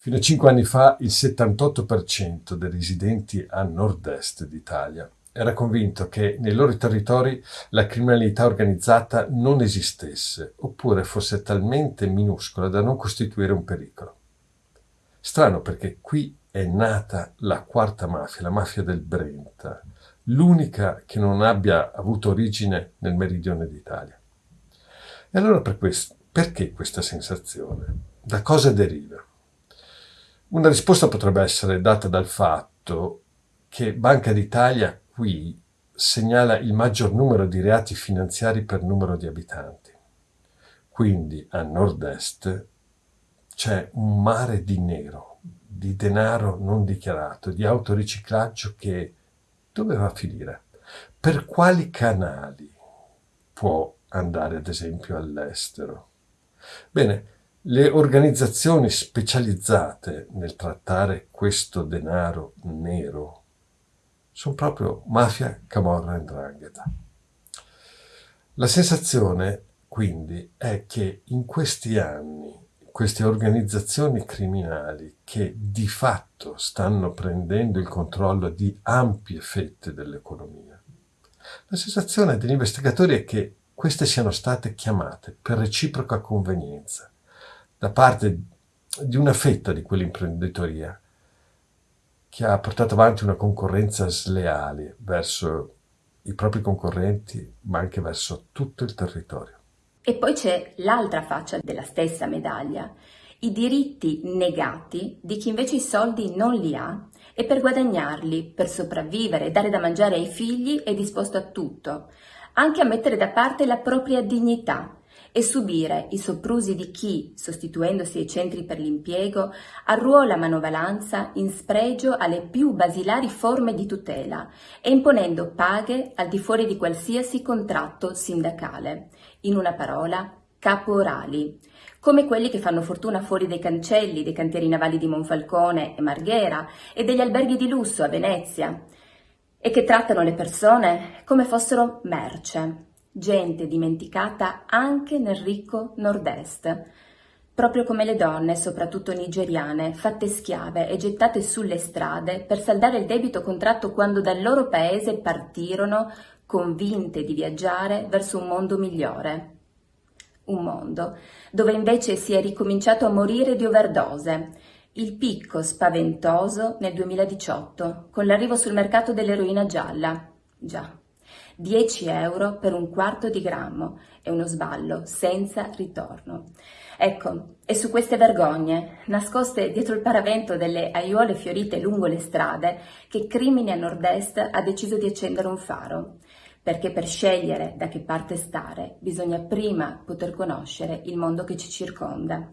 Fino a cinque anni fa il 78% dei residenti a nord-est d'Italia era convinto che nei loro territori la criminalità organizzata non esistesse oppure fosse talmente minuscola da non costituire un pericolo. Strano perché qui è nata la quarta mafia, la mafia del Brenta, l'unica che non abbia avuto origine nel meridione d'Italia. E allora per questo, perché questa sensazione? Da cosa deriva? Una risposta potrebbe essere data dal fatto che Banca d'Italia qui segnala il maggior numero di reati finanziari per numero di abitanti. Quindi a nord-est c'è un mare di nero, di denaro non dichiarato, di autoriciclaggio che dove va a finire? Per quali canali può andare ad esempio all'estero? Bene, le organizzazioni specializzate nel trattare questo denaro nero sono proprio mafia, camorra e ndrangheta. La sensazione, quindi, è che in questi anni queste organizzazioni criminali che di fatto stanno prendendo il controllo di ampie fette dell'economia, la sensazione degli investigatori è che queste siano state chiamate per reciproca convenienza da parte di una fetta di quell'imprenditoria che ha portato avanti una concorrenza sleale verso i propri concorrenti, ma anche verso tutto il territorio. E poi c'è l'altra faccia della stessa medaglia, i diritti negati di chi invece i soldi non li ha e per guadagnarli, per sopravvivere dare da mangiare ai figli è disposto a tutto, anche a mettere da parte la propria dignità e subire i soprusi di chi, sostituendosi ai centri per l'impiego, arruola manovalanza in spregio alle più basilari forme di tutela e imponendo paghe al di fuori di qualsiasi contratto sindacale. In una parola, caporali, come quelli che fanno fortuna fuori dai cancelli dei cantieri navali di Monfalcone e Marghera e degli alberghi di lusso a Venezia, e che trattano le persone come fossero merce, gente dimenticata anche nel ricco nord-est, proprio come le donne, soprattutto nigeriane, fatte schiave e gettate sulle strade per saldare il debito contratto quando dal loro paese partirono convinte di viaggiare verso un mondo migliore. Un mondo dove invece si è ricominciato a morire di overdose, il picco spaventoso nel 2018, con l'arrivo sul mercato dell'eroina gialla. Già. 10 euro per un quarto di grammo è uno sballo senza ritorno. Ecco, è su queste vergogne, nascoste dietro il paravento delle aiuole fiorite lungo le strade, che Crimini a nord-est ha deciso di accendere un faro, perché per scegliere da che parte stare bisogna prima poter conoscere il mondo che ci circonda.